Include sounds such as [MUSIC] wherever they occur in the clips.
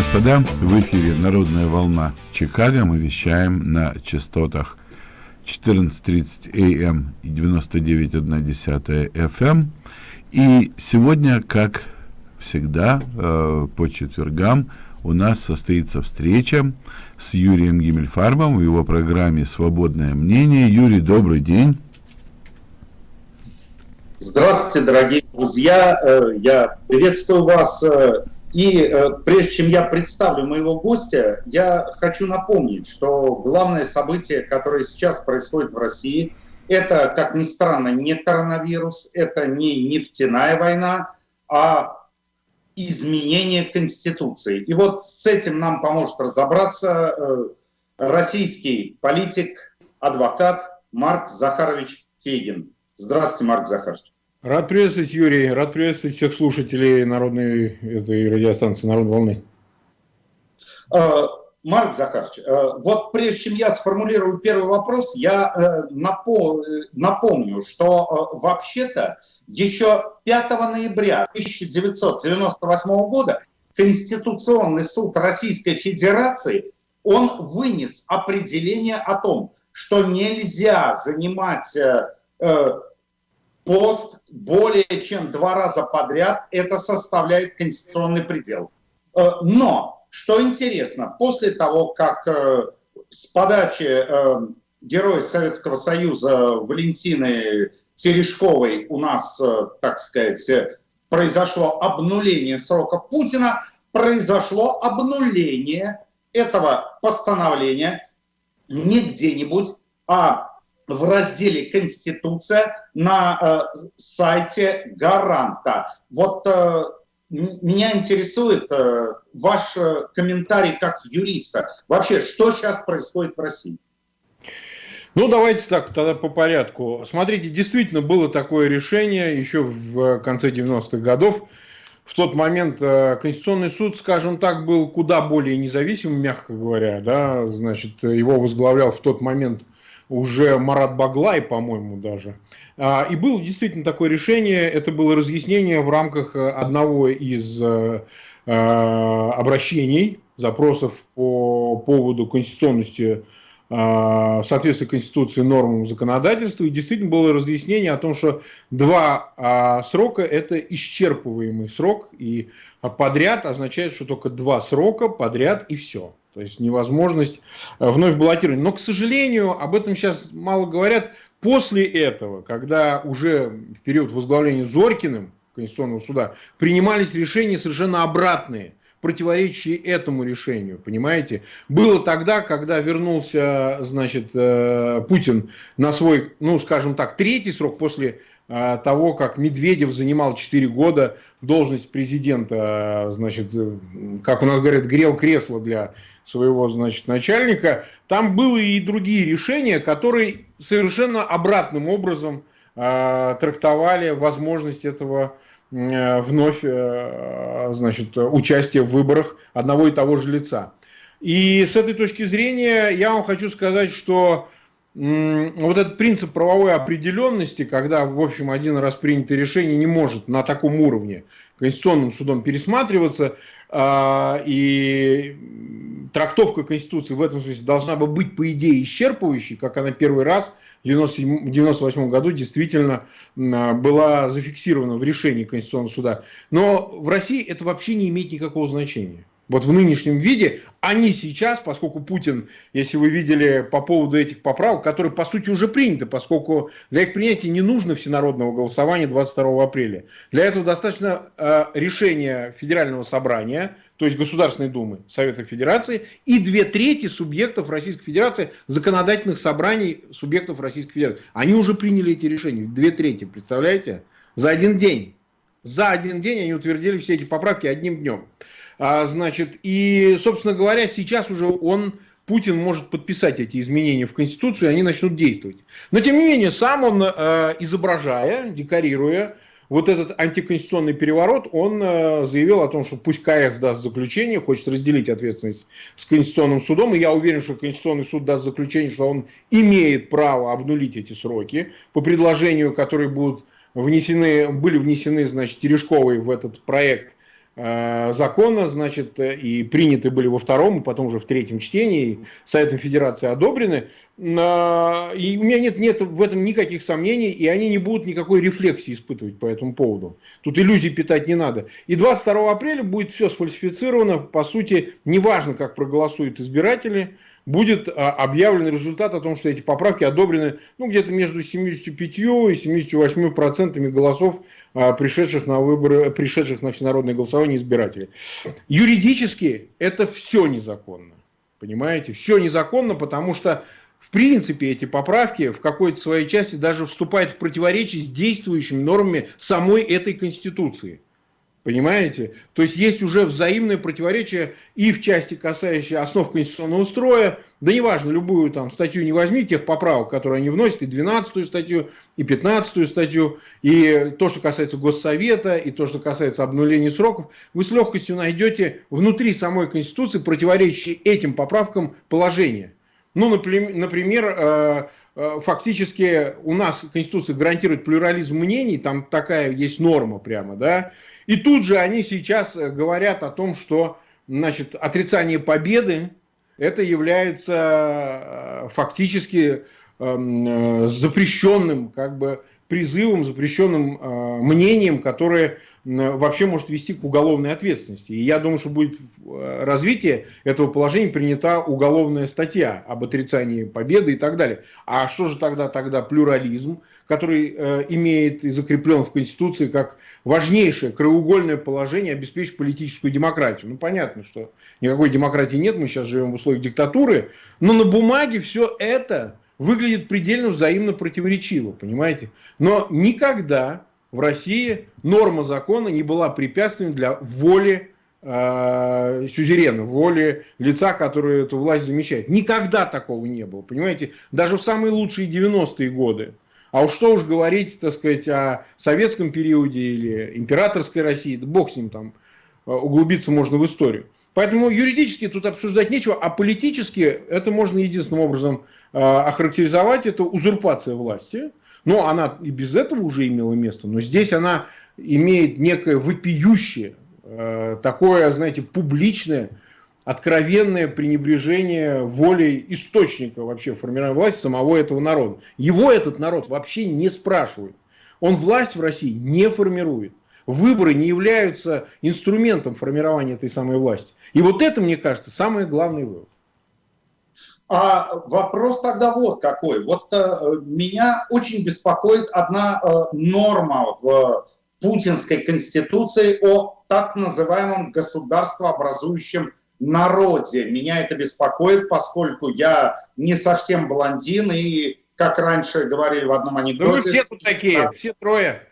господа, в эфире «Народная волна Чикаго». Мы вещаем на частотах 14.30 АМ и 99.1 FM. И сегодня, как всегда, э, по четвергам у нас состоится встреча с Юрием Гиммельфарбом в его программе «Свободное мнение». Юрий, добрый день. Здравствуйте, дорогие друзья. Э, я приветствую вас э, и э, прежде чем я представлю моего гостя, я хочу напомнить, что главное событие, которое сейчас происходит в России, это, как ни странно, не коронавирус, это не нефтяная война, а изменение Конституции. И вот с этим нам поможет разобраться э, российский политик, адвокат Марк Захарович Фейгин. Здравствуйте, Марк Захарович. Рад приветствовать, Юрий. Рад приветствовать всех слушателей народной этой радиостанции «Народной волны». Э, Марк Захарович, э, вот прежде чем я сформулирую первый вопрос, я э, напомню, что вообще-то еще 5 ноября 1998 года Конституционный суд Российской Федерации он вынес определение о том, что нельзя занимать пост более чем два раза подряд, это составляет конституционный предел. Э, но, что интересно, после того, как э, с подачи э, героя Советского Союза Валентины Терешковой у нас, так сказать, произошло обнуление срока Путина, произошло обнуление этого постановления не где-нибудь, а в разделе «Конституция» на э, сайте «Гаранта». Вот э, меня интересует э, ваш э, комментарий как юриста. Вообще, что сейчас происходит в России? Ну, давайте так, тогда по порядку. Смотрите, действительно было такое решение еще в конце 90-х годов. В тот момент э, Конституционный суд, скажем так, был куда более независимым, мягко говоря. Да? Значит, его возглавлял в тот момент уже Марат Баглай, по-моему, даже. А, и было действительно такое решение, это было разъяснение в рамках э, одного из э, э, обращений, запросов по поводу конституционности соответствия Конституции нормам законодательства. И действительно было разъяснение о том, что два а, срока – это исчерпываемый срок, и подряд означает, что только два срока подряд и все. То есть невозможность э, вновь баллотировать. Но, к сожалению, об этом сейчас мало говорят. После этого, когда уже в период возглавления Зоркиным Конституционного суда принимались решения совершенно обратные, противоречащие этому решению, понимаете? Было тогда, когда вернулся, значит, э, Путин на свой, ну, скажем так, третий срок после того, как Медведев занимал 4 года должность президента, э, значит, э, как у нас говорят, грел кресло для своего, значит, начальника, там были и другие решения, которые совершенно обратным образом трактовали возможность этого вновь, значит, участия в выборах одного и того же лица. И с этой точки зрения я вам хочу сказать, что вот этот принцип правовой определенности, когда, в общем, один раз принятое решение не может на таком уровне Конституционным судом пересматриваться, а, и трактовка Конституции в этом смысле должна бы быть, по идее, исчерпывающей, как она первый раз в 1998 году действительно была зафиксирована в решении Конституционного суда. Но в России это вообще не имеет никакого значения вот в нынешнем виде, они сейчас, поскольку Путин, если вы видели по поводу этих поправок, которые по сути уже приняты, поскольку для их принятия не нужно всенародного голосования 22 апреля. Для этого достаточно э, решения Федерального собрания, то есть Государственной Думы Совета Федерации, и две трети субъектов Российской Федерации, законодательных собраний субъектов Российской Федерации. Они уже приняли эти решения, две трети, представляете? За один день. За один день они утвердили все эти поправки одним днем. А, значит, и, собственно говоря, сейчас уже он, Путин может подписать эти изменения в Конституцию, и они начнут действовать. Но, тем не менее, сам он, э, изображая, декорируя вот этот антиконституционный переворот, он э, заявил о том, что пусть КС даст заключение, хочет разделить ответственность с Конституционным судом, и я уверен, что Конституционный суд даст заключение, что он имеет право обнулить эти сроки по предложению, которые будут внесены, были внесены, значит, Терешковой в этот проект закона, значит, и приняты были во втором, и потом уже в третьем чтении, Советом Федерации одобрены. И у меня нет, нет в этом никаких сомнений, и они не будут никакой рефлексии испытывать по этому поводу. Тут иллюзий питать не надо. И 22 апреля будет все сфальсифицировано, по сути, неважно, как проголосуют избиратели, будет а, объявлен результат о том, что эти поправки одобрены ну, где-то между 75 и 78 процентами голосов, а, пришедших на выборы, пришедших на всенародное голосование избирателей. Юридически это все незаконно. Понимаете? Все незаконно, потому что в принципе эти поправки в какой-то своей части даже вступают в противоречие с действующими нормами самой этой Конституции. Понимаете? То есть есть уже взаимное противоречие и в части, касающей основ конституционного строя, да неважно, любую там статью не возьми, тех поправок, которые они вносят, и 12 статью, и 15 статью, и то, что касается Госсовета, и то, что касается обнуления сроков, вы с легкостью найдете внутри самой Конституции противоречащие этим поправкам положения. Ну, например, э, э, фактически у нас Конституция гарантирует плюрализм мнений, там такая есть норма прямо, да, и тут же они сейчас э, говорят о том, что значит, отрицание победы это является фактически эм, запрещенным как бы призывом, запрещенным э, мнением, которое вообще может вести к уголовной ответственности. И я думаю, что будет э, развитие этого положения принята уголовная статья об отрицании победы и так далее. А что же тогда тогда плюрализм, который э, имеет и закреплен в Конституции как важнейшее краеугольное положение обеспечить политическую демократию? Ну понятно, что никакой демократии нет, мы сейчас живем в условиях диктатуры, но на бумаге все это выглядит предельно взаимно противоречиво, понимаете? Но никогда в России норма закона не была препятствием для воли э, сюзерена, воли лица, который эту власть замещает. Никогда такого не было, понимаете? Даже в самые лучшие 90-е годы. А уж что уж говорить, так сказать, о советском периоде или императорской России, да бог с ним там, э, углубиться можно в историю. Поэтому юридически тут обсуждать нечего, а политически это можно единственным образом э, охарактеризовать, это узурпация власти. Но она и без этого уже имела место, но здесь она имеет некое вопиющее, э, такое, знаете, публичное, откровенное пренебрежение волей источника вообще формирования власти самого этого народа. Его этот народ вообще не спрашивает. Он власть в России не формирует. Выборы не являются инструментом формирования этой самой власти. И вот это, мне кажется, самый главный вывод. А вопрос тогда вот какой. Вот э, меня очень беспокоит одна э, норма в путинской конституции о так называемом государствообразующем народе. Меня это беспокоит, поскольку я не совсем блондин и, как раньше говорили в одном анекдоте... Да вы все тут такие, все трое.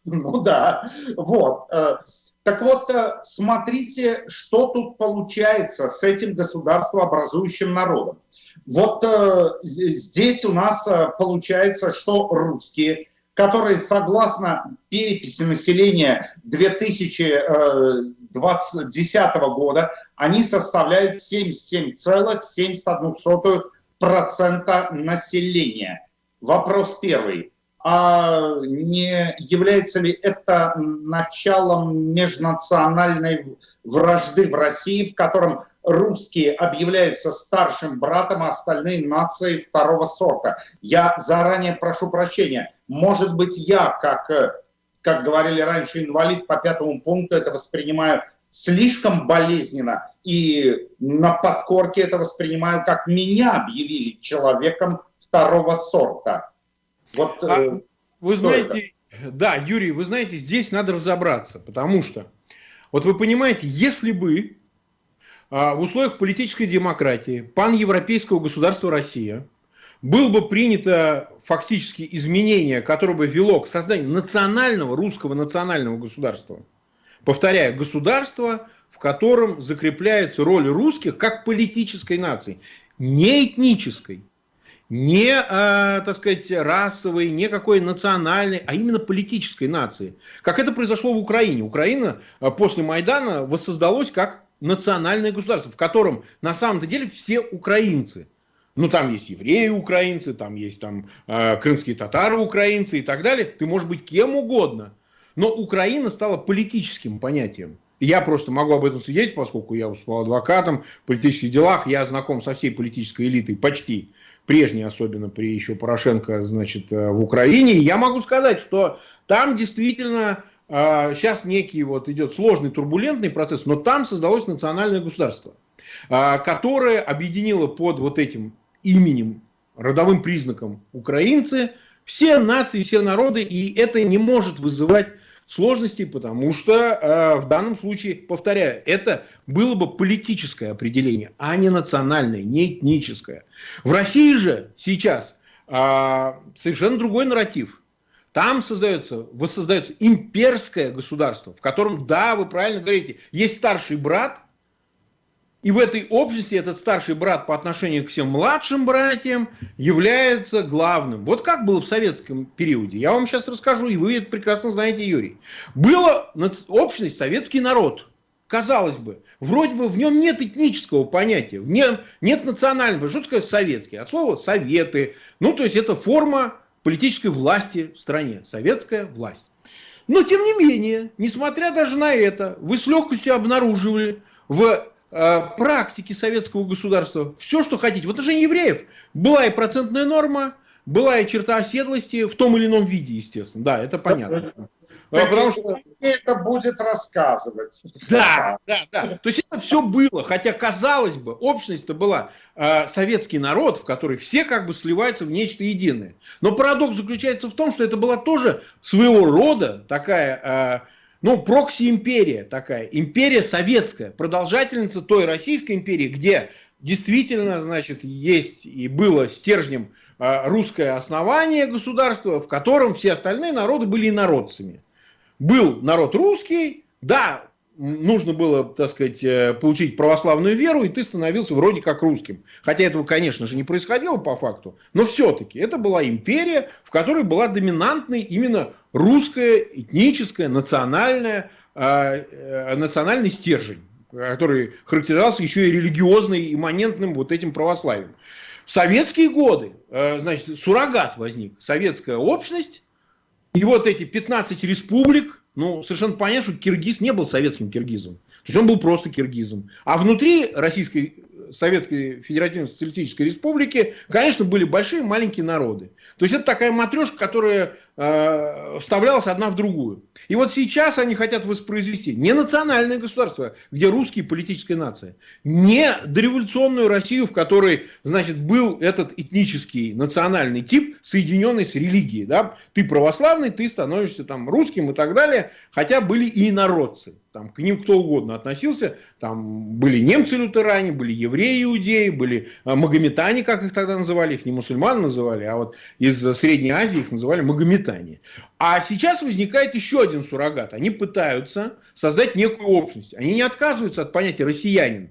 [LAUGHS] Ну да, вот. Э, так вот, э, смотрите, что тут получается с этим государствообразующим народом. Вот э, здесь у нас получается, что русские, которые согласно переписи населения 2010 года, они составляют 77,71% населения. Вопрос первый а не является ли это началом межнациональной вражды в России, в котором русские объявляются старшим братом, а остальные нации второго сорта. Я заранее прошу прощения. Может быть, я, как, как говорили раньше, инвалид по пятому пункту, это воспринимаю слишком болезненно и на подкорке это воспринимаю, как меня объявили человеком второго сорта. Вот, а, э, вы знаете, это? да, Юрий, вы знаете, здесь надо разобраться, потому что, вот вы понимаете, если бы а, в условиях политической демократии паневропейского государства Россия было бы принято фактически изменение, которое бы вело к созданию национального, русского национального государства. Повторяю, государство, в котором закрепляется роль русских как политической нации, не этнической не, э, так сказать, расовой, не какой национальной, а именно политической нации. Как это произошло в Украине. Украина э, после Майдана воссоздалась как национальное государство, в котором на самом-то деле все украинцы. Ну, там есть евреи украинцы, там есть там, э, крымские татары украинцы и так далее. Ты можешь быть кем угодно. но Украина стала политическим понятием. Я просто могу об этом свидетельствовать, поскольку я выступал адвокатом в политических делах, я знаком со всей политической элитой, почти, прежней особенно при еще Порошенко, значит, э, в Украине. Я могу сказать, что там действительно сейчас а, некий вот идет сложный, турбулентный процесс, но там создалось национальное государство, а, которое объединило под вот этим именем, родовым признаком украинцы, все нации, все народы, и это не может вызывать сложностей, потому что э, в данном случае, повторяю, это было бы политическое определение, а не национальное, не этническое. В России же сейчас э, совершенно другой нарратив. Там создается, воссоздается имперское государство, в котором, да, вы правильно говорите, есть старший брат, и в этой общности этот старший брат по отношению к всем младшим братьям является главным. Вот как было в советском периоде. Я вам сейчас расскажу, и вы это прекрасно знаете, Юрий. Была общность советский народ. Казалось бы, вроде бы в нем нет этнического понятия, в нем нет национального. Что такое советский? От слова советы. Ну, то есть это форма политической власти в стране. Советская власть. Но, тем не менее, несмотря даже на это, вы с легкостью обнаруживали в э, практике советского государства все, что хотите. В отношении евреев была и процентная норма, была и черта оседлости в том или ином виде, естественно. Да, это понятно. А, потому что это будет рассказывать. Да, да, да. То есть это все было, хотя казалось бы, общность-то была э, советский народ, в который все как бы сливаются в нечто единое. Но парадокс заключается в том, что это была тоже своего рода такая, э, ну, прокси-империя такая, империя советская, продолжательница той Российской империи, где действительно, значит, есть и было стержнем русское основание государства, в котором все остальные народы были инородцами. Был народ русский, да, нужно было, так сказать, э, получить православную веру, и ты становился вроде как русским. Хотя этого, конечно же, не происходило по факту, но все-таки это была империя, в которой была доминантной именно русская, этническая, национальная, э, э, национальный стержень, который характеризовался еще и религиозным, имманентным вот этим православием. В советские годы, значит, суррогат возник, советская общность, и вот эти 15 республик, ну, совершенно понятно, что Киргиз не был советским киргизом. То есть он был просто киргизом. А внутри Российской Советской Федеративной Социалистической Республики, конечно, были большие и маленькие народы. То есть это такая матрешка, которая э, вставлялась одна в другую. И вот сейчас они хотят воспроизвести не национальное государство, где русские политическая нация, не дореволюционную Россию, в которой, значит, был этот этнический национальный тип, соединенный с религией. Да? Ты православный, ты становишься там русским и так далее, хотя были и народцы. Там, к ним кто угодно относился. Там были немцы-лютеране, были евреи-иудеи, были а, магометане, как их тогда называли. Их не мусульман называли, а вот из Средней Азии их называли магометане. А сейчас возникает еще один суррогат. Они пытаются создать некую общность. Они не отказываются от понятия «россиянин».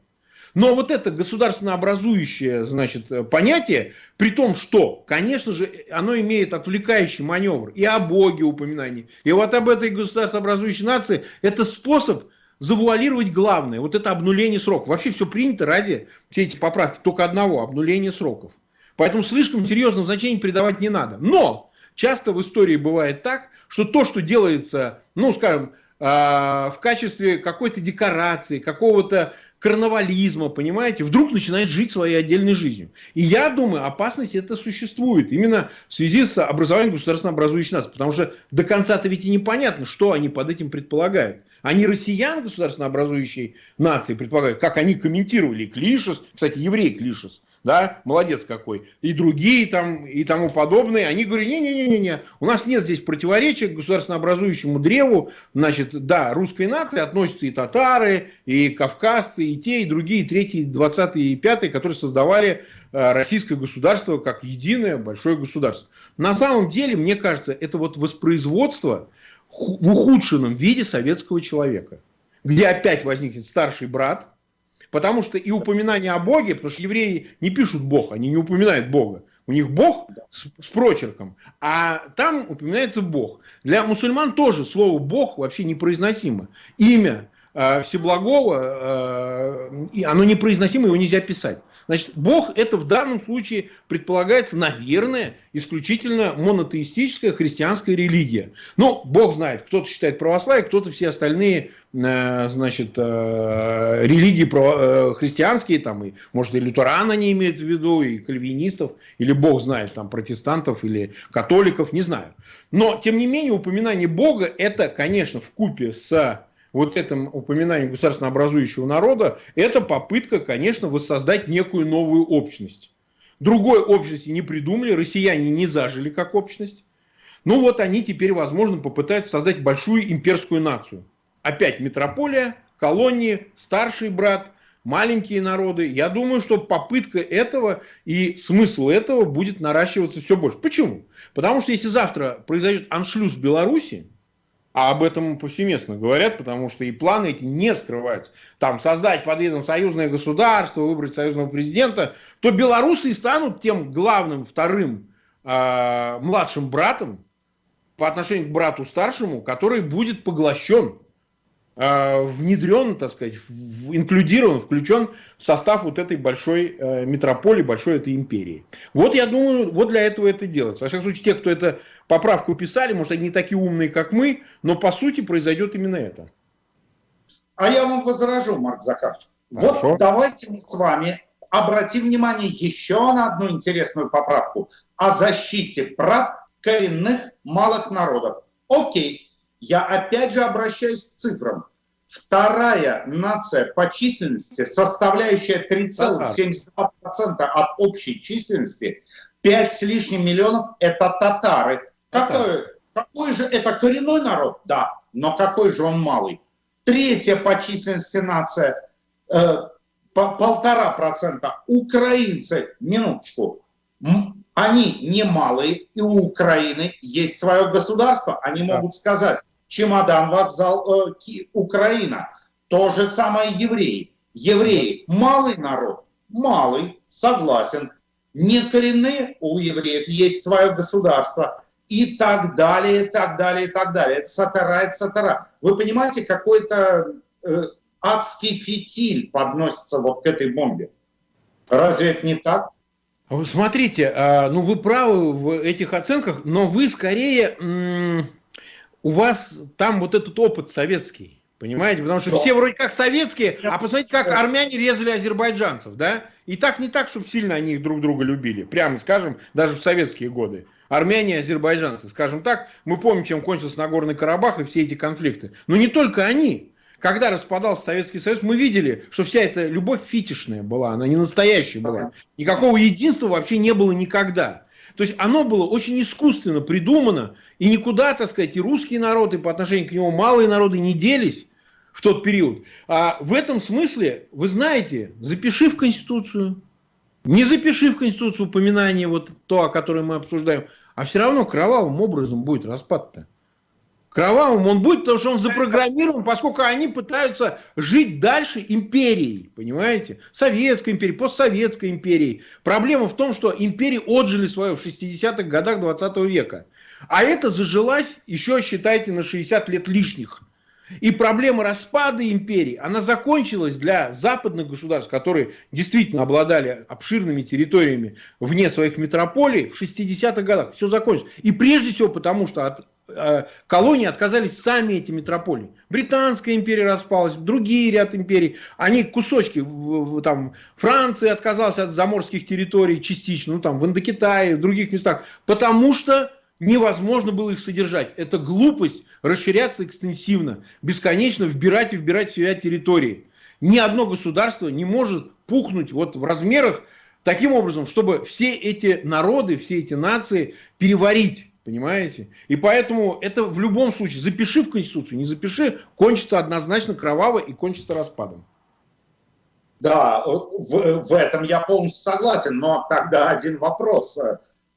Но вот это государственно образующее значит, понятие, при том, что, конечно же, оно имеет отвлекающий маневр и о Боге упоминание, и вот об этой государственно образующей нации, это способ завуалировать главное, вот это обнуление сроков. Вообще все принято ради, все эти поправки, только одного, обнуления сроков. Поэтому слишком серьезного значения придавать не надо. Но часто в истории бывает так, что то, что делается, ну, скажем, а, в качестве какой-то декорации, какого-то карнавализма, понимаете, вдруг начинает жить своей отдельной жизнью. И я думаю, опасность это существует именно в связи с образованием государственно образующей нации. Потому что до конца-то ведь и непонятно, что они под этим предполагают. Они россиян государственно образующей нации предполагают, как они комментировали Клишес, кстати, еврей Клишес, да, молодец какой, и другие там, и тому подобные, они говорят, не-не-не-не, у нас нет здесь противоречия к государственно образующему древу, значит, да, русской нации относятся и татары, и кавказцы, и те, и другие, и третьи, и двадцатые, и пятые, которые создавали э, российское государство как единое большое государство. На самом деле, мне кажется, это вот воспроизводство в ухудшенном виде советского человека, где опять возникнет старший брат, Потому что и упоминание о Боге, потому что евреи не пишут Бог, они не упоминают Бога. У них Бог с, с прочерком, а там упоминается Бог. Для мусульман тоже слово Бог вообще непроизносимо. Имя э, Всеблагого, э, оно непроизносимо, его нельзя писать. Значит, Бог это в данном случае предполагается, наверное, исключительно монотеистическая христианская религия. Но Бог знает, кто-то считает православие, кто-то все остальные э, значит, э, религии э, христианские, там, и, может, и лютеран они имеют в виду, и кальвинистов, или Бог знает, там, протестантов или католиков, не знаю. Но, тем не менее, упоминание Бога, это, конечно, в купе с вот этом упоминании государственно образующего народа, это попытка, конечно, воссоздать некую новую общность. Другой общности не придумали, россияне не зажили как общность. Ну вот они теперь, возможно, попытаются создать большую имперскую нацию. Опять метрополия, колонии, старший брат, маленькие народы. Я думаю, что попытка этого и смысл этого будет наращиваться все больше. Почему? Потому что если завтра произойдет аншлюз Беларуси, а об этом повсеместно говорят, потому что и планы эти не скрываются. Там создать под видом союзное государство, выбрать союзного президента, то белорусы и станут тем главным вторым э, младшим братом по отношению к брату старшему, который будет поглощен внедрен, так сказать, инклюдирован, включен в состав вот этой большой э, метрополии, большой этой империи. Вот я думаю, вот для этого это делается. Во всяком случае, те, кто эту поправку писали, может, они не такие умные, как мы, но по сути произойдет именно это. А я вам возражу, Марк Захарович. Вот давайте мы с вами обратим внимание еще на одну интересную поправку о защите прав коренных малых народов. Окей, я опять же обращаюсь к цифрам. Вторая нация по численности, составляющая 3,72% от общей численности, 5 с лишним миллионов – это татары. Какой, какой же это коренной народ? Да, но какой же он малый? Третья по численности нация э, полтора процента. Украинцы, минуточку, они не малые, и у Украины есть свое государство. Они могут сказать, чемодан, вокзал, э, Украина. То же самое евреи. Евреи – малый народ, малый, согласен. Не коренные, у евреев есть свое государство. И так далее, и так далее, и так далее. Это сатара, это сатара. Вы понимаете, какой-то э, адский фитиль подносится вот к этой бомбе. Разве это не так? Смотрите, а, ну вы правы в этих оценках, но вы скорее, у вас там вот этот опыт советский, понимаете? Потому что все вроде как советские, а посмотрите, как армяне резали азербайджанцев, да? И так не так, чтобы сильно они друг друга любили, прямо скажем, даже в советские годы. Армяне и азербайджанцы, скажем так, мы помним, чем кончился Нагорный Карабах и все эти конфликты. Но не только они. Когда распадался Советский Союз, мы видели, что вся эта любовь фитишная была, она не настоящая была. Никакого единства вообще не было никогда. То есть оно было очень искусственно придумано, и никуда, так сказать, и русские народы по отношению к нему малые народы не делись в тот период. А в этом смысле, вы знаете, запиши в Конституцию, не запиши в Конституцию упоминание вот то, о котором мы обсуждаем, а все равно кровавым образом будет распад-то. Кровавым он будет, потому что он запрограммирован, поскольку они пытаются жить дальше империей, понимаете? Советской империей, постсоветской империей. Проблема в том, что империи отжили свое в 60-х годах 20 века. А это зажилась еще, считайте, на 60 лет лишних. И проблема распада империи, она закончилась для западных государств, которые действительно обладали обширными территориями вне своих метрополий в 60-х годах. Все закончилось. И прежде всего потому, что от колонии отказались сами эти метрополии. Британская империя распалась, другие ряд империй. Они кусочки, там, Франция отказалась от заморских территорий частично, ну там в Индокитае, в других местах, потому что невозможно было их содержать. Это глупость расширяться экстенсивно, бесконечно вбирать и вбирать в себя территории. Ни одно государство не может пухнуть вот в размерах таким образом, чтобы все эти народы, все эти нации переварить. Понимаете? И поэтому это в любом случае, запиши в Конституцию, не запиши, кончится однозначно кроваво и кончится распадом. Да, в, в этом я полностью согласен, но тогда один вопрос.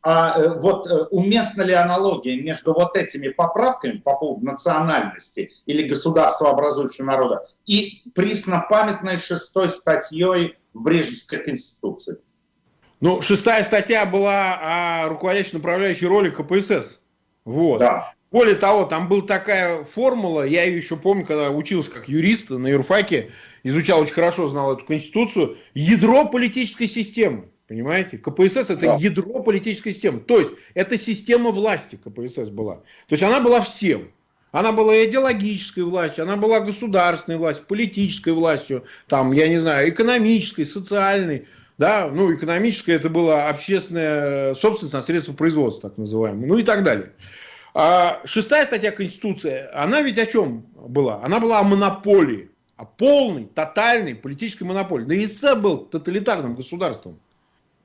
А э, вот э, уместна ли аналогия между вот этими поправками по поводу национальности или государства образующего народа и преснопамятной шестой статьей в Брежневской конституции? Ну, шестая статья была о руководящей направляющей роли КПСС. Вот. Да. Более того, там была такая формула, я ее еще помню, когда учился как юрист на юрфаке, изучал очень хорошо, знал эту конституцию, ядро политической системы. Понимаете? КПСС это да. ядро политической системы. То есть это система власти КПСС была. То есть она была всем. Она была идеологической властью, она была государственной властью, политической властью, там, я не знаю, экономической, социальной. Да, ну, экономическая это была общественная собственность на средства производства, так называемые, ну и так далее. А шестая статья Конституции, она ведь о чем была? Она была о монополии, о полной, тотальной политической монополии. Да ИСС был тоталитарным государством.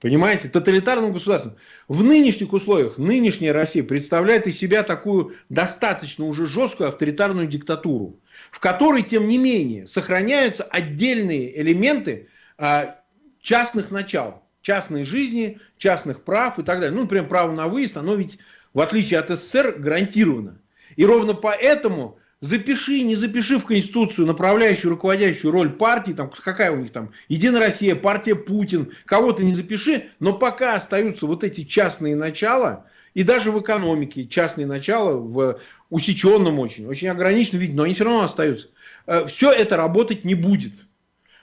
Понимаете, тоталитарным государством. В нынешних условиях нынешняя Россия представляет из себя такую достаточно уже жесткую авторитарную диктатуру, в которой, тем не менее, сохраняются отдельные элементы а, частных начал, частной жизни, частных прав и так далее. Ну, например, право на выезд, оно ведь, в отличие от СССР, гарантировано. И ровно поэтому запиши, не запиши в Конституцию направляющую, руководящую роль партии, там, какая у них там, Единая Россия, партия Путин, кого-то не запиши, но пока остаются вот эти частные начала, и даже в экономике частные начала, в усеченном очень, очень ограниченном виде, но они все равно остаются. Э, все это работать не будет.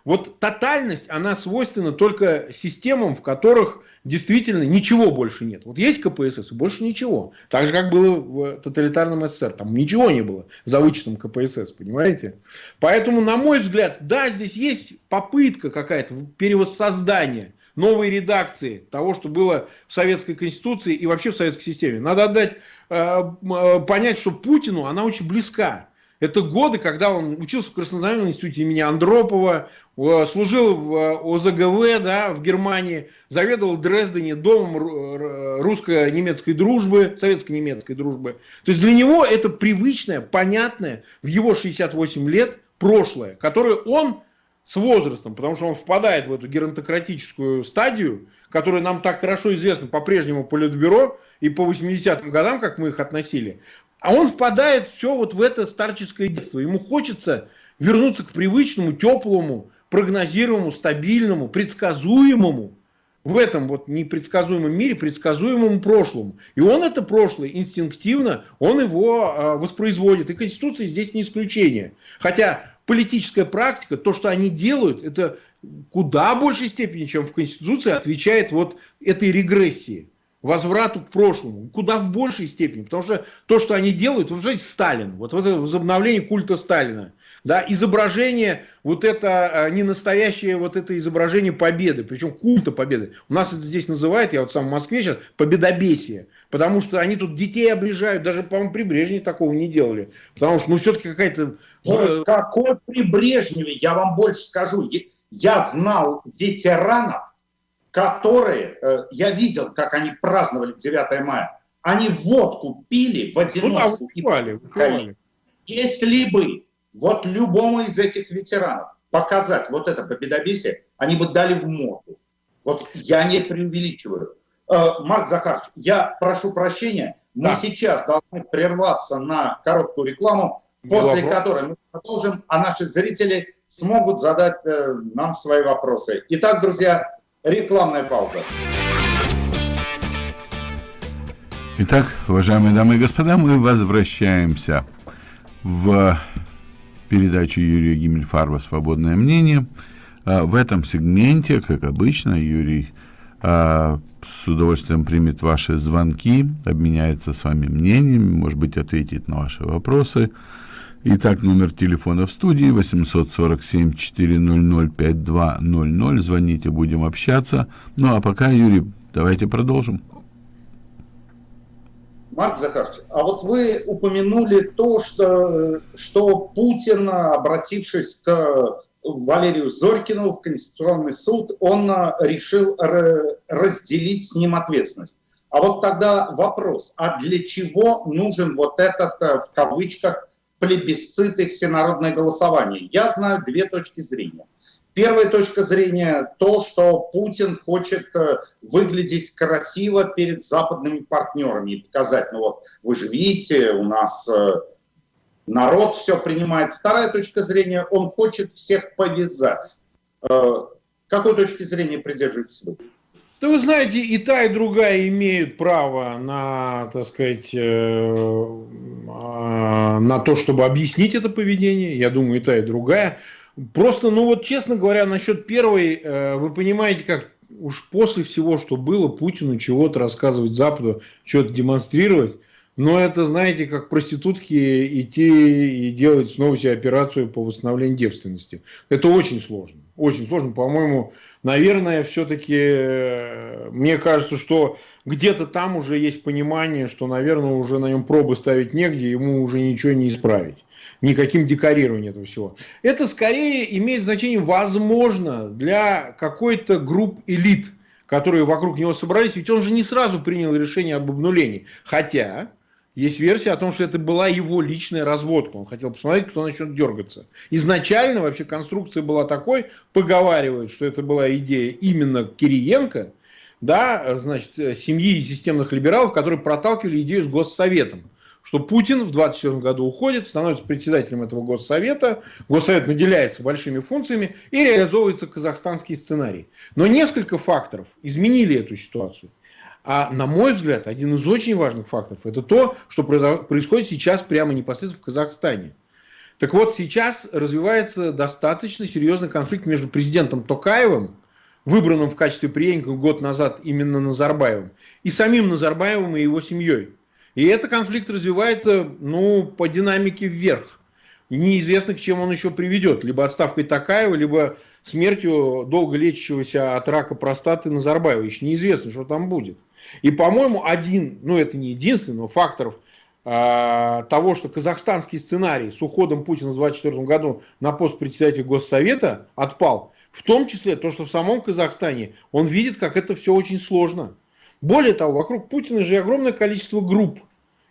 Вот тотальность, она свойственна только системам, в которых действительно ничего больше нет. Вот есть КПСС и больше ничего. Так же, как было в тоталитарном СССР. Там ничего не было за вычетом КПСС, понимаете? Поэтому, на мой взгляд, да, здесь есть попытка какая-то перевоссоздания новой редакции того, что было в Советской Конституции и вообще в советской системе. Надо отдать, э, э, понять, что Путину она очень близка. Это годы, когда он учился в Краснознаменном институте имени Андропова, служил в э, ОЗГВ да, в Германии, заведовал в Дрездене домом русско-немецкой дружбы, советско-немецкой дружбы. То есть для него это привычное, понятное в его 68 лет прошлое, которое он с возрастом, потому что он впадает в эту геронтократическую стадию, которая нам так хорошо известна по-прежнему Политбюро и по 80-м годам, как мы их относили, а он впадает все вот в это старческое детство. Ему хочется вернуться к привычному, теплому, прогнозируемому, стабильному, предсказуемому в этом вот непредсказуемом мире, предсказуемому прошлому. И он это прошлое инстинктивно, он его э, воспроизводит. И Конституция здесь не исключение. Хотя политическая практика, то, что они делают, это куда большей степени, чем в Конституции, отвечает вот этой регрессии возврату к прошлому, куда в большей степени, потому что то, что они делают, вот знаете, Сталин, вот, вот это возобновление культа Сталина, да, изображение, вот это а, не настоящее, вот это изображение победы, причем культа победы. У нас это здесь называют, я вот сам в Москве сейчас, победобесие, потому что они тут детей обрежают, даже, по-моему, при Брежневе такого не делали, потому что, ну, все-таки какая-то... Ой, какой при Брежневе, я вам больше скажу, я знал ветеранов, которые, э, я видел, как они праздновали 9 мая, они водку пили в одиночку. Ну, да, выпивали, выпивали. Если бы вот любому из этих ветеранов показать вот это победобесие, они бы дали в морду. Вот я не преувеличиваю. Э, Марк Захарович, я прошу прощения, мы да. сейчас должны прерваться на короткую рекламу, после Вопрос. которой мы продолжим, а наши зрители смогут задать э, нам свои вопросы. Итак, друзья, Рекламная пауза. Итак, уважаемые дамы и господа, мы возвращаемся в передачу Юрия Гиммельфарба «Свободное мнение». А, в этом сегменте, как обычно, Юрий а, с удовольствием примет ваши звонки, обменяется с вами мнениями, может быть, ответит на ваши вопросы. Итак, номер телефона в студии 847-400-5200. Звоните, будем общаться. Ну, а пока, Юрий, давайте продолжим. Марк Захарович, а вот вы упомянули то, что, что Путин, обратившись к Валерию Зорькину в Конституционный суд, он решил разделить с ним ответственность. А вот тогда вопрос, а для чего нужен вот этот, в кавычках, плебисцит и всенародное голосование. Я знаю две точки зрения. Первая точка зрения то, что Путин хочет э, выглядеть красиво перед западными партнерами и показать, ну вот вы же видите, у нас э, народ все принимает. Вторая точка зрения, он хочет всех повязать. Э, какой точки зрения придерживаетесь вы? Да вы знаете, и та, и другая имеют право на, так сказать, э, а, на то, чтобы объяснить это поведение. Я думаю, и та, и другая. Просто, ну вот, честно говоря, насчет первой, э, вы понимаете, как уж после всего, что было, Путину чего-то рассказывать Западу, что-то демонстрировать, но это, знаете, как проститутки идти и делать снова себе операцию по восстановлению девственности. Это очень сложно. Очень сложно. По-моему, наверное, все-таки э, мне кажется, что где-то там уже есть понимание, что, наверное, уже на нем пробы ставить негде, ему уже ничего не исправить. Никаким декорированием этого всего. Это скорее имеет значение, возможно, для какой-то групп элит, которые вокруг него собрались. Ведь он же не сразу принял решение об обнулении. Хотя есть версия о том, что это была его личная разводка. Он хотел посмотреть, кто начнет дергаться. Изначально вообще конструкция была такой, поговаривают, что это была идея именно Кириенко, да, значит, семьи и системных либералов, которые проталкивали идею с Госсоветом. Что Путин в 2024 году уходит, становится председателем этого Госсовета, Госсовет наделяется большими функциями и реализовывается казахстанский сценарий. Но несколько факторов изменили эту ситуацию. А на мой взгляд, один из очень важных факторов – это то, что происходит сейчас прямо непосредственно в Казахстане. Так вот, сейчас развивается достаточно серьезный конфликт между президентом Токаевым, выбранным в качестве преемника год назад именно Назарбаевым, и самим Назарбаевым и его семьей. И этот конфликт развивается ну, по динамике вверх. И неизвестно, к чем он еще приведет. Либо отставкой Такаева, либо смертью долго лечащегося от рака простаты Назарбаева. Еще неизвестно, что там будет. И, по-моему, один, ну это не единственный, но факторов э, того, что казахстанский сценарий с уходом Путина в 2024 году на пост председателя Госсовета отпал, в том числе то, что в самом Казахстане он видит, как это все очень сложно. Более того, вокруг Путина же огромное количество групп,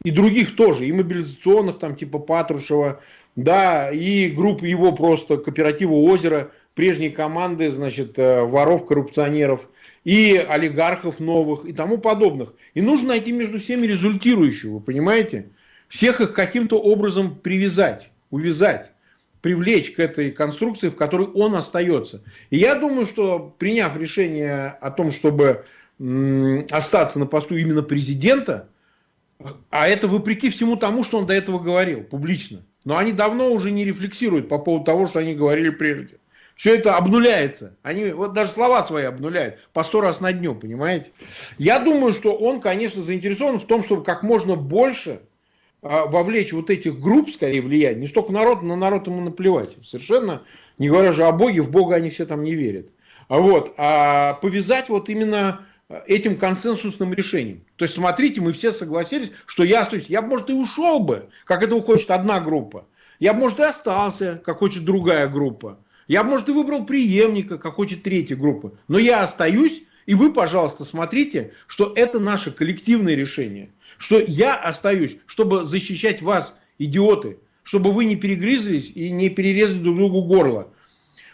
и других тоже, и мобилизационных, там типа Патрушева, да, и групп его просто кооператива «Озеро», прежней команды, значит, э, воров, коррупционеров – и олигархов новых и тому подобных. И нужно найти между всеми результирующего, вы понимаете? Всех их каким-то образом привязать, увязать, привлечь к этой конструкции, в которой он остается. И я думаю, что приняв решение о том, чтобы остаться на посту именно президента, а это вопреки всему тому, что он до этого говорил публично, но они давно уже не рефлексируют по поводу того, что они говорили прежде. Все это обнуляется. Они вот даже слова свои обнуляют по сто раз на дню, понимаете? Я думаю, что он, конечно, заинтересован в том, чтобы как можно больше а, вовлечь вот этих групп, скорее, влиять. Не столько народ, на народ ему наплевать. Совершенно, не говоря же о Боге, в Бога они все там не верят. А вот, а повязать вот именно этим консенсусным решением. То есть, смотрите, мы все согласились, что я остаюсь. Я, может, и ушел бы, как этого хочет одна группа. Я, может, и остался, как хочет другая группа. Я, может, и выбрал преемника, как хочет третья группа. Но я остаюсь, и вы, пожалуйста, смотрите, что это наше коллективное решение. Что я остаюсь, чтобы защищать вас, идиоты, чтобы вы не перегрызлись и не перерезали друг другу горло.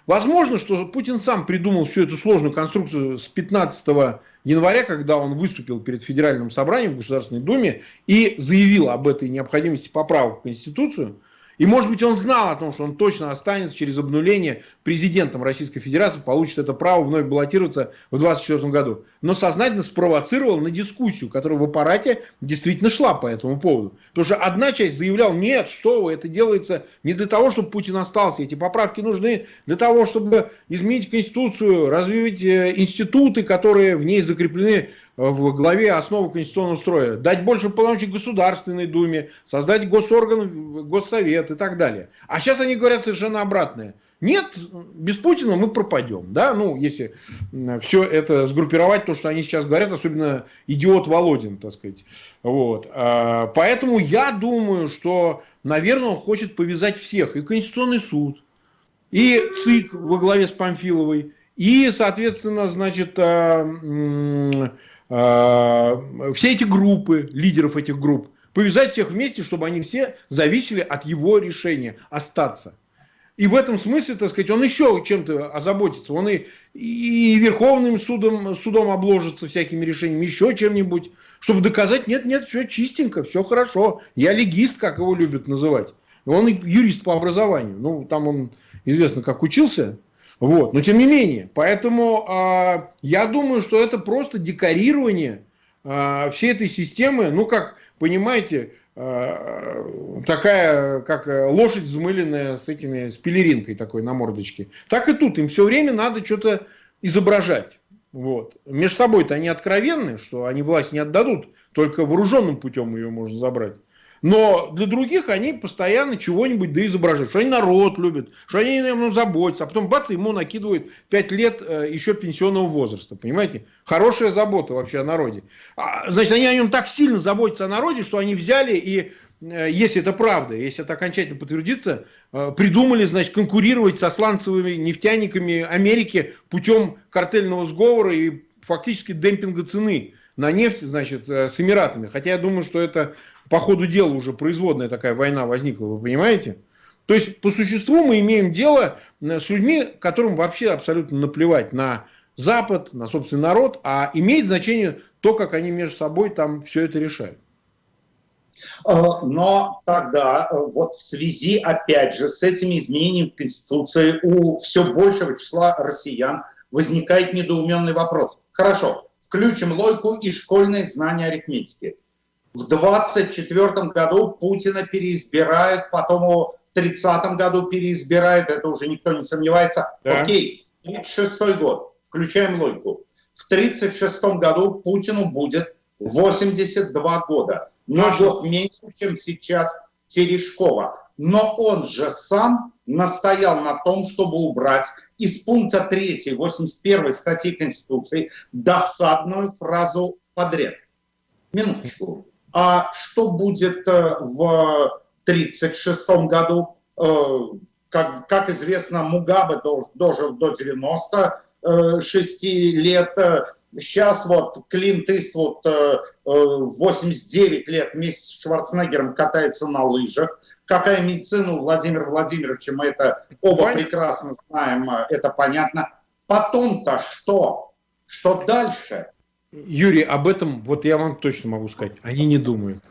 Возможно, что Путин сам придумал всю эту сложную конструкцию с 15 января, когда он выступил перед Федеральным собранием в Государственной Думе и заявил об этой необходимости поправок в Конституцию. И может быть он знал о том, что он точно останется через обнуление президентом Российской Федерации, получит это право вновь баллотироваться в 2024 году. Но сознательно спровоцировал на дискуссию, которая в аппарате действительно шла по этому поводу. Потому что одна часть заявляла, нет, что вы, это делается не для того, чтобы Путин остался. Эти поправки нужны для того, чтобы изменить Конституцию, развить э, институты, которые в ней закреплены в главе основы конституционного строя, дать больше полномочий Государственной Думе, создать госорган, Госсовет и так далее. А сейчас они говорят совершенно обратное. Нет, без Путина мы пропадем. Да? Ну, если все это сгруппировать, то, что они сейчас говорят, особенно идиот Володин, так сказать. Вот. А, поэтому я думаю, что, наверное, он хочет повязать всех. И Конституционный суд, и ЦИК во главе с Памфиловой, и, соответственно, значит, а, все эти группы, лидеров этих групп, повязать всех вместе, чтобы они все зависели от его решения остаться. И в этом смысле, так сказать, он еще чем-то озаботится. Он и, и Верховным судом, судом обложится всякими решениями, еще чем-нибудь, чтобы доказать, нет, нет, все чистенько, все хорошо. Я легист, как его любят называть. Он юрист по образованию. Ну, там он известно, как учился Вот. Но тем не менее, поэтому э, я думаю, что это просто декорирование э, всей этой системы, ну как, понимаете, э, такая, как лошадь взмыленная с этими, с пелеринкой такой на мордочке. Так и тут, им все время надо что-то изображать. Вот. Между собой-то они откровенны, что они власть не отдадут, только вооруженным путем ее можно забрать. Но для других они постоянно чего-нибудь да изображают, что они народ любят, что они наверное, заботятся, а потом бац, ему накидывают 5 лет э, еще пенсионного возраста, понимаете? Хорошая забота вообще о народе. А, значит, они о нем так сильно заботятся о народе, что они взяли и, э, если это правда, если это окончательно подтвердится, э, придумали, значит, конкурировать со сланцевыми нефтяниками Америки путем картельного сговора и фактически демпинга цены на нефть, значит, с Эмиратами. Хотя я думаю, что это по ходу дела уже производная такая война возникла, вы понимаете? То есть, по существу мы имеем дело э, с людьми, которым вообще абсолютно наплевать на Запад, на собственный народ, а имеет значение то, как они между собой там все это решают. Э, но тогда, э, вот в связи, опять же, с этими изменениями в Конституции у все большего числа россиян возникает недоуменный вопрос. Хорошо, включим логику и школьные знания арифметики. В 24 году Путина переизбирают, потом его в 30 году переизбирают, это уже никто не сомневается. Да. Окей, 36 год, включаем логику. В 36 году Путину будет 82 года, но год меньше, чем сейчас Терешкова. Но он же сам настоял на том, чтобы убрать из пункта 3 81 статьи Конституции досадную фразу подряд. Минуточку. А что будет э, в 1936 году? Э, как, как известно, Мугабе дожил до 96 лет. Сейчас вот Клинт Иствуд 89 лет вместе с Шварценеггером катается на лыжах. Какая медицина у Владимира Владимировича, мы это оба понятно. прекрасно знаем, это понятно. Потом-то что? Что дальше? Юрий, об этом вот я вам точно могу сказать. Они не думают.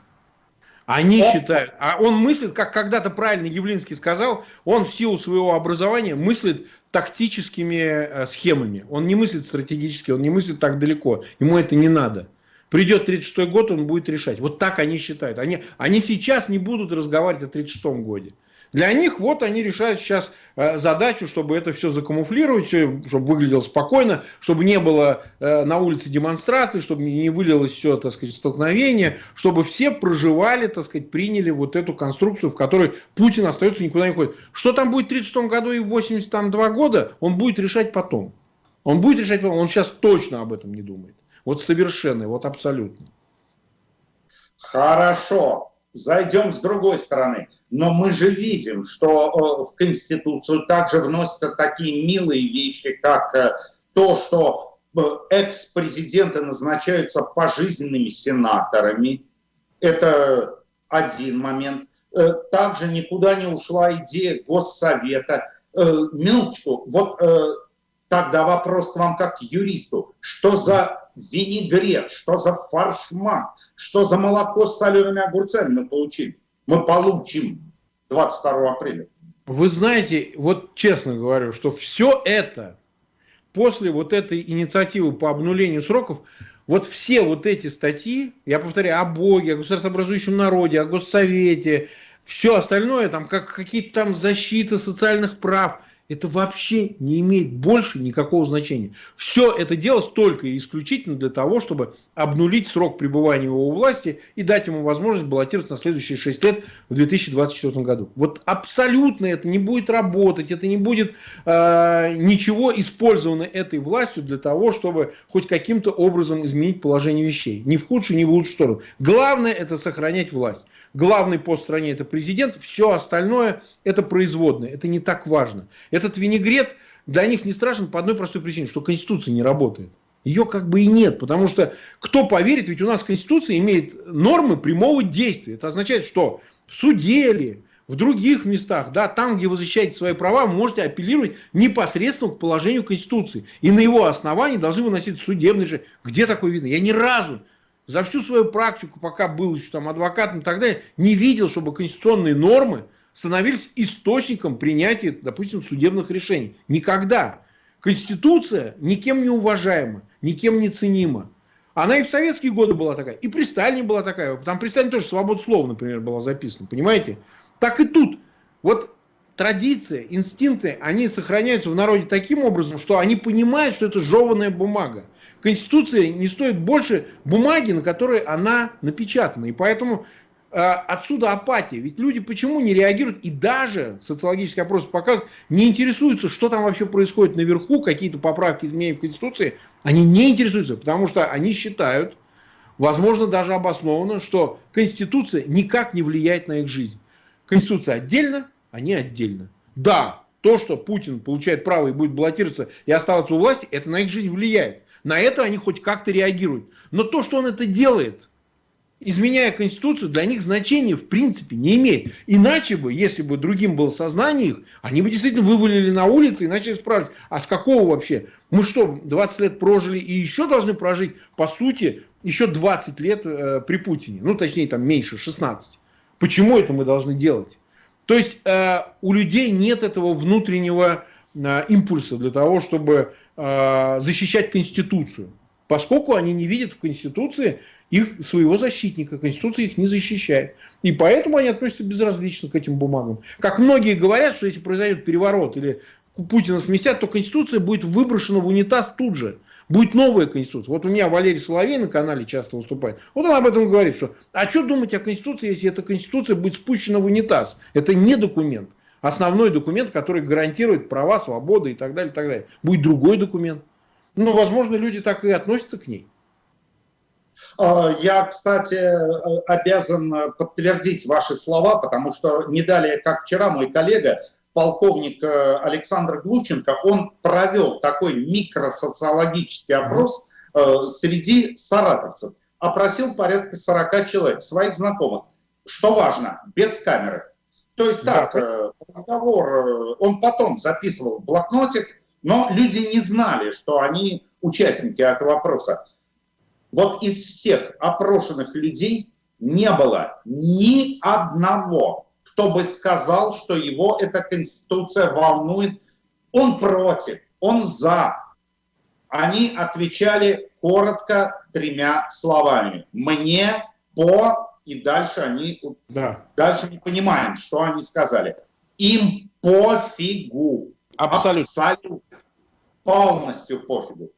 Они считают, а он мыслит, как когда-то правильно Явлинский сказал, он в силу своего образования мыслит тактическими э, схемами. Он не мыслит стратегически, он не мыслит так далеко. Ему это не надо. Придет 36 год, он будет решать. Вот так они считают. Они, они сейчас не будут разговаривать о 36 годе. Для них вот они решают сейчас э, задачу, чтобы это все закамуфлировать, чтобы выглядело спокойно, чтобы не было э, на улице демонстраций, чтобы не вылилось все, так сказать, столкновение, чтобы все проживали, так сказать, приняли вот эту конструкцию, в которой Путин остается никуда не ходит. Что там будет в 36 году и в 82 года, он будет решать потом. Он будет решать потом, он сейчас точно об этом не думает. Вот совершенно, вот абсолютно. Хорошо зайдем с другой стороны. Но мы же видим, что э, в Конституцию также вносятся такие милые вещи, как э, то, что э, экс-президенты назначаются пожизненными сенаторами. Это один момент. Также никуда не ушла идея Госсовета. Минуточку, вот тогда вопрос к вам как к юристу. Что за винегрет, что за фаршмак, что за молоко с солеными огурцами мы получили. Мы получим 22 апреля. Вы знаете, вот честно говорю, что все это после вот этой инициативы по обнулению сроков, вот все вот эти статьи, я повторяю, о Боге, о государствообразующем народе, о Госсовете, все остальное, там как какие-то там защиты социальных прав, это вообще не имеет больше никакого значения. Все это делалось только и исключительно для того, чтобы обнулить срок пребывания его у власти и дать ему возможность баллотироваться на следующие 6 лет в 2024 году. Вот абсолютно это не будет работать, это не будет э, ничего использовано этой властью для того, чтобы хоть каким-то образом изменить положение вещей. Ни в худшую, ни в лучшую сторону. Главное это сохранять власть. Главный в стране это президент, все остальное это производное, это не так важно. Этот винегрет для них не страшен по одной простой причине, что Конституция не работает. Ее как бы и нет, потому что кто поверит, ведь у нас Конституция имеет нормы прямого действия. Это означает, что в суде ли, в других местах, да, там, где вы защищаете свои права, вы можете апеллировать непосредственно к положению Конституции. И на его основании должны выносить судебный же. Где такое видно? Я ни разу за всю свою практику, пока был еще там адвокатом и так далее, не видел, чтобы конституционные нормы становились источником принятия, допустим, судебных решений. Никогда. Конституция никем не уважаема, никем не ценима. Она и в советские годы была такая, и при Сталине была такая. Там при Сталине тоже свобода слова, например, была записана, понимаете? Так и тут. Вот традиции, инстинкты, они сохраняются в народе таким образом, что они понимают, что это жеванная бумага. Конституция не стоит больше бумаги, на которой она напечатана. И поэтому отсюда апатия. Ведь люди почему не реагируют, и даже социологические опросы показывают, не интересуются, что там вообще происходит наверху, какие-то поправки изменения в Конституции. Они не интересуются, потому что они считают, возможно, даже обоснованно, что Конституция никак не влияет на их жизнь. Конституция отдельно, они отдельно. Да, то, что Путин получает право и будет баллотироваться и оставаться у власти, это на их жизнь влияет. На это они хоть как-то реагируют. Но то, что он это делает, изменяя Конституцию, для них значения в принципе не имеет. Иначе бы, если бы другим было сознание их, они бы действительно вывалили на улицы и начали спрашивать, а с какого вообще? Мы что, 20 лет прожили и еще должны прожить, по сути, еще 20 лет э, при Путине. Ну, точнее, там меньше, 16. Почему это мы должны делать? То есть э, у людей нет этого внутреннего э, импульса для того, чтобы э, защищать Конституцию. Поскольку они не видят в Конституции их, своего защитника, Конституция их не защищает. И поэтому они относятся безразлично к этим бумагам. Как многие говорят, что если произойдет переворот или Путина сместят, то Конституция будет выброшена в унитаз тут же. Будет новая Конституция. Вот у меня Валерий Соловей на канале часто выступает. Вот он об этом говорит, что а что думать о Конституции, если эта Конституция будет спущена в унитаз? Это не документ. Основной документ, который гарантирует права, свободы и так далее, и так далее. Будет другой документ. Ну, возможно, люди так и относятся к ней. А, я, кстати, обязан подтвердить ваши слова, потому что не далее, как вчера, мой коллега полковник э, Александр Глученко, он провел такой микросоциологический опрос э, среди саратовцев. Опросил порядка 40 человек, своих знакомых. Что важно, без камеры. То есть так, э, разговор он потом записывал в блокнотик, но люди не знали, что они участники этого опроса. Вот из всех опрошенных людей не было ни одного кто бы сказал, что его эта конституция волнует. Он против, он за. Они отвечали коротко тремя словами. Мне, по, и дальше они, да. дальше мы понимаем, что они сказали. Им пофигу. Абсолютно. Абсолютно. Полностью пофигу.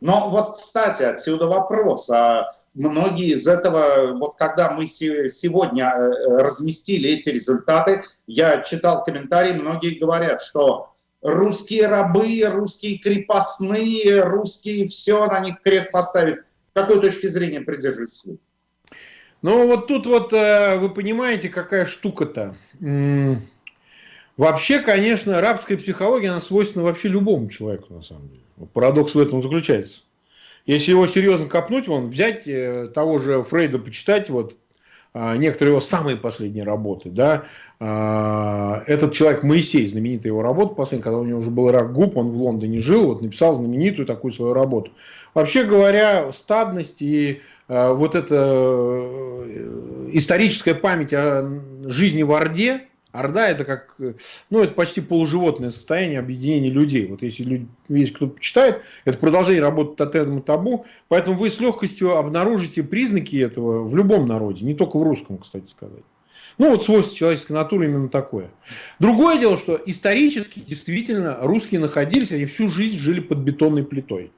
Но вот, кстати, отсюда вопрос. А многие из этого, вот когда мы сегодня э, разместили эти результаты, я читал комментарии, многие говорят, что русские рабы, русские крепостные, русские все, на них крест поставить. Какой точки зрения придерживаетесь? Ну вот тут вот э, вы понимаете, какая штука-то. Вообще, конечно, рабская психология, она свойственна вообще любому человеку, на самом деле. Парадокс в этом заключается. Если его серьезно копнуть, вон, взять э, того же Фрейда, почитать, вот, а, некоторые его самые последние работы, да, а, этот человек Моисей, знаменитая его работа последняя, когда у него уже был рак губ, он в Лондоне жил, вот написал знаменитую такую свою работу. Вообще говоря, стадность и а, вот эта э, историческая память о жизни в Орде, Орда это как, ну, это почти полуживотное состояние объединения людей. Вот если люди, есть кто почитает, это продолжение работы тотема табу, поэтому вы с легкостью обнаружите признаки этого в любом народе, не только в русском, кстати сказать. Ну, вот свойство человеческой натуры именно такое. Другое дело, что исторически действительно русские находились, они всю жизнь жили под бетонной плитой.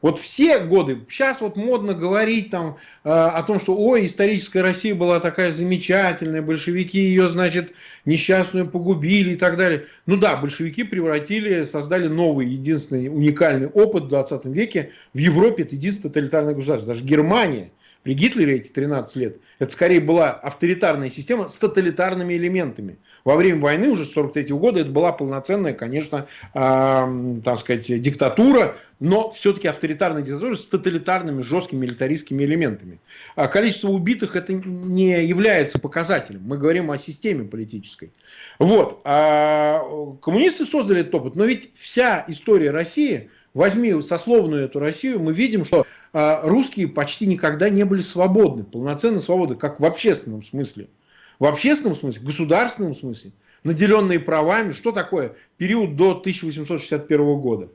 Вот все годы, сейчас вот модно говорить там э, о том, что ой, историческая Россия была такая замечательная, большевики ее, значит, несчастную погубили и так далее. Ну да, большевики превратили, создали новый, единственный уникальный опыт в 20 веке. В Европе это единственное тоталитарное государство. Даже Германия при Гитлере эти 13 лет, это скорее была авторитарная система с тоталитарными элементами. Во время войны уже с 43 года это была полноценная, конечно, э, так сказать, диктатура, но все-таки авторитарная диктатура с тоталитарными, жесткими милитаристскими элементами. А количество убитых это не является показателем. Мы говорим о системе политической. Вот. А коммунисты создали этот опыт, но ведь вся история России возьми сословную эту Россию, мы видим, что э, русские почти никогда не были свободны, полноценно свободны, как в общественном смысле. В общественном смысле, в государственном смысле, наделенные правами, что такое период до 1861 года?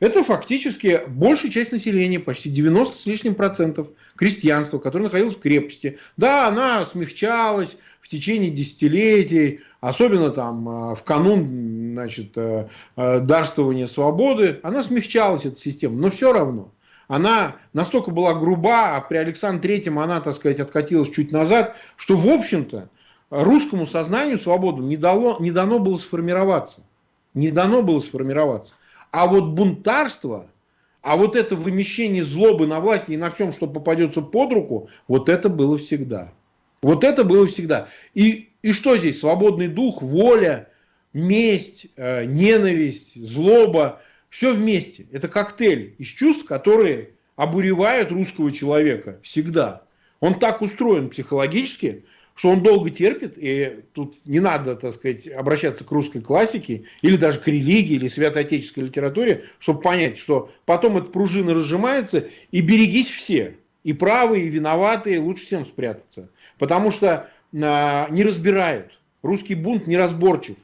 Это фактически большая часть населения, почти 90 с лишним процентов крестьянства, которое находилось в крепости. Да, она смягчалась в течение десятилетий, особенно там а, в канун значит, э, э, дарствования свободы, она смягчалась, эта система, но все равно. Она настолько была груба, а при Александре Третьем она, так сказать, откатилась чуть назад, что, в общем-то, русскому сознанию свободу не, дало, не дано было сформироваться. Не дано было сформироваться. А вот бунтарство, а вот это вымещение злобы на власти и на всем, что попадется под руку, вот это было всегда. Вот это было всегда. И, и что здесь? Свободный дух, воля, месть, э, ненависть, злоба. Все вместе. Это коктейль из чувств, которые обуревают русского человека всегда. Он так устроен психологически, что он долго терпит, и тут не надо, так сказать, обращаться к русской классике, или даже к религии, или святоотеческой литературе, чтобы понять, что потом эта пружина разжимается, и берегись все, и правые, и виноватые, лучше всем спрятаться. Потому что а, не разбирают, русский бунт неразборчив.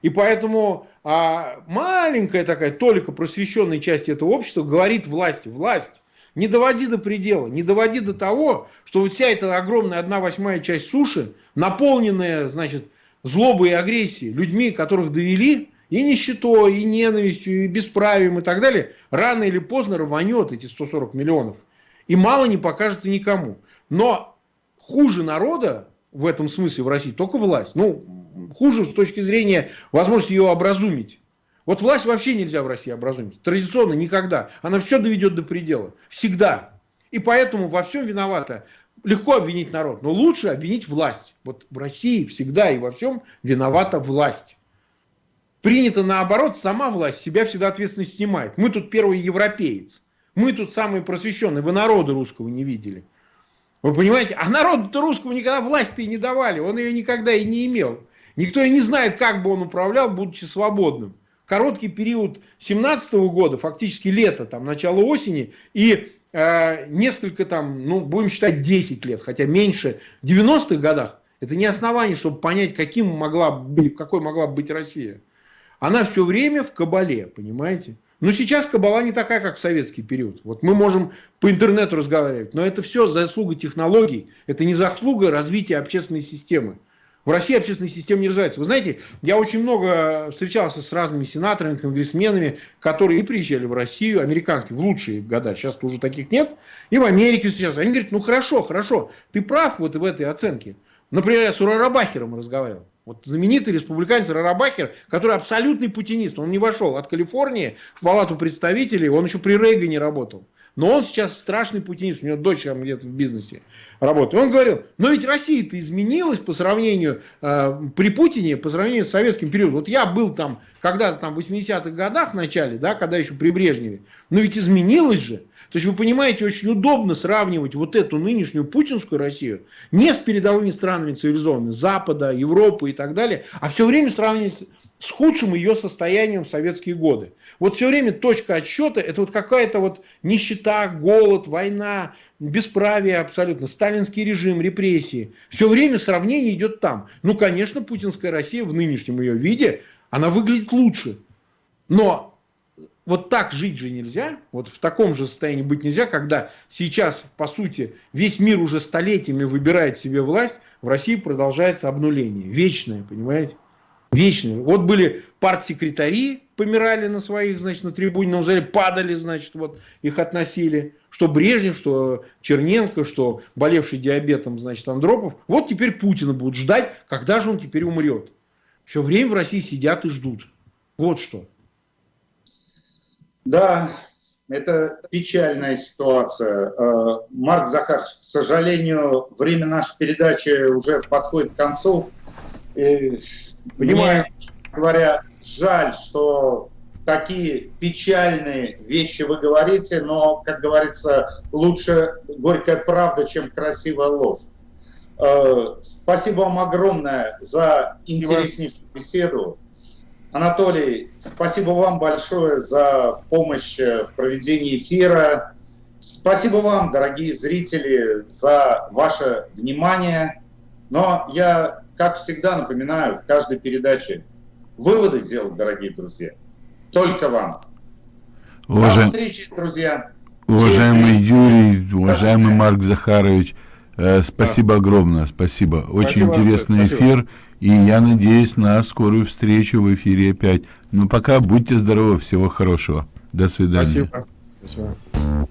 И поэтому а, маленькая такая толика просвещенной части этого общества говорит власти, власть, не доводи до предела, не доводи до того, что вот вся эта огромная одна восьмая часть суши, наполненная, значит, злобой и агрессией, людьми, которых довели, и нищетой, и ненавистью, и бесправием, и так далее, рано или поздно рванет эти 140 миллионов. И мало не покажется никому. Но хуже народа в этом смысле в России только власть. Ну, хуже с точки зрения возможности ее образумить. Вот власть вообще нельзя в России образумить. Традиционно никогда. Она все доведет до предела. Всегда. И поэтому во всем виновата. Легко обвинить народ, но лучше обвинить власть. Вот в России всегда и во всем виновата власть. Принято наоборот, сама власть себя всегда ответственность снимает. Мы тут первый европеец. Мы тут самые просвещенные. Вы народа русского не видели. Вы понимаете? А народу-то русского никогда власть-то и не давали. Он ее никогда и не имел. Никто и не знает, как бы он управлял, будучи свободным короткий период 17 года, фактически лето, там, начало осени, и э, несколько там, ну, будем считать 10 лет, хотя меньше, в 90-х годах, это не основание, чтобы понять, каким могла быть, какой могла быть Россия. Она все время в кабале, понимаете? Но сейчас кабала не такая, как в советский период. Вот мы можем по интернету разговаривать, но это все заслуга технологий, это не заслуга развития общественной системы. В России общественная система не развивается. Вы знаете, я очень много встречался с разными сенаторами, конгрессменами, которые приезжали в Россию, американские, в лучшие года, сейчас уже таких нет, и в Америке встречался. Они говорят, ну хорошо, хорошо, ты прав вот в этой оценке. Например, я с Рарабахером разговаривал. Вот знаменитый республиканец Рарабахер, который абсолютный путинист. Он не вошел от Калифорнии в палату представителей, он еще при Рейгане работал. Но он сейчас страшный путинист, у него дочь там где-то в бизнесе работает. Он говорил, но ведь Россия-то изменилась по сравнению, э, при Путине, по сравнению с советским периодом. Вот я был там когда-то там в 80-х годах в начале, да, когда еще при Брежневе, но ведь изменилось же. То есть вы понимаете, очень удобно сравнивать вот эту нынешнюю путинскую Россию не с передовыми странами цивилизованными, Запада, Европы и так далее, а все время сравнивать с худшим ее состоянием в советские годы. Вот все время точка отсчета это вот какая-то вот нищета, голод, война, бесправие абсолютно, сталинский режим, репрессии. Все время сравнение идет там. Ну, конечно, путинская Россия в нынешнем ее виде, она выглядит лучше. Но вот так жить же нельзя, вот в таком же состоянии быть нельзя, когда сейчас, по сути, весь мир уже столетиями выбирает себе власть, в России продолжается обнуление, вечное, понимаете? Вечные. Вот были партсекретари, помирали на своих, значит, на трибуне, зале, падали, значит, вот их относили. Что Брежнев, что Черненко, что болевший диабетом, значит, Андропов. Вот теперь Путина будут ждать, когда же он теперь умрет. Все время в России сидят и ждут. Вот что. Да, это печальная ситуация. Э, Марк Захарович, к сожалению, время нашей передачи уже подходит к концу. Понимаю. Мне, говоря, жаль, что такие печальные вещи вы говорите, но, как говорится, лучше горькая правда, чем красивая ложь. Э, спасибо вам огромное за интереснейшую беседу. Анатолий, спасибо вам большое за помощь в проведении эфира. Спасибо вам, дорогие зрители, за ваше внимание. Но я как всегда напоминаю в каждой передаче, выводы делать, дорогие друзья, только вам. Уважаем... До встречи, друзья. Уважаемый Юрий, уважаемый Марк Захарович, э, спасибо огромное, спасибо. Очень Спасибо, интересный спасибо. эфир, и я надеюсь на скорую встречу в эфире опять. Ну, пока будьте здоровы, всего хорошего. До свидания. Спасибо. Спасибо.